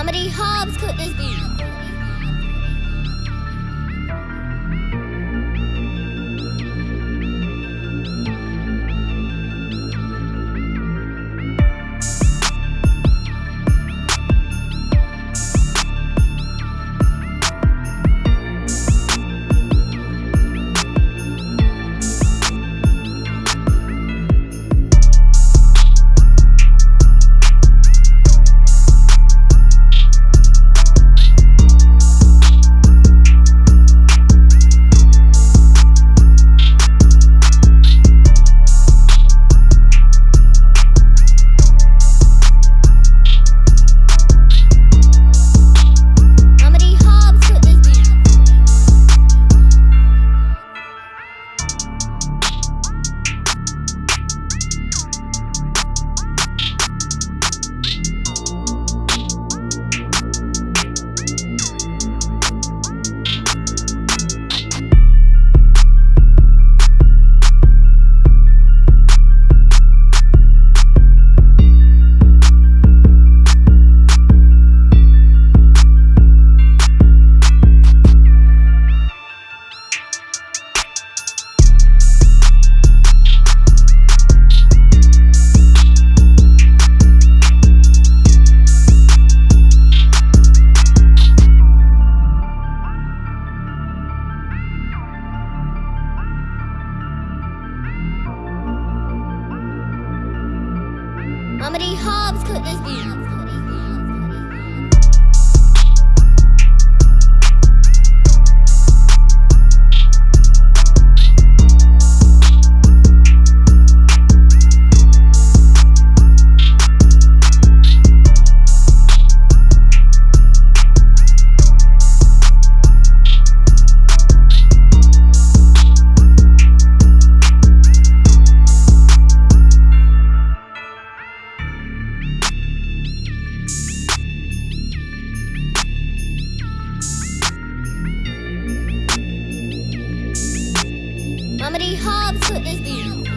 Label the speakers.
Speaker 1: Comedy Hobbs could this beat. Comedy Hobbs cooked this Comedy Hobbs this beat.